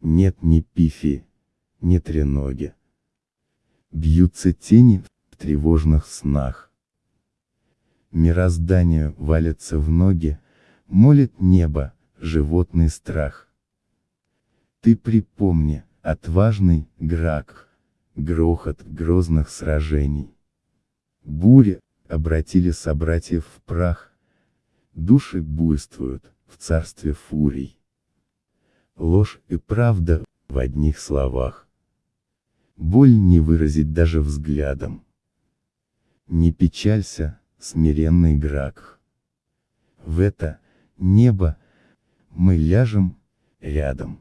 Нет ни пифи, ни треноги. Бьются тени в тревожных снах. Мироздание валится в ноги, молит небо, животный страх. Ты припомни, отважный Грак, грохот грозных сражений. Бури обратили собратьев в прах, души буйствуют в царстве фурий. Ложь и правда в одних словах. Боль не выразить даже взглядом. Не печалься, смиренный Грак. В это небо мы ляжем рядом.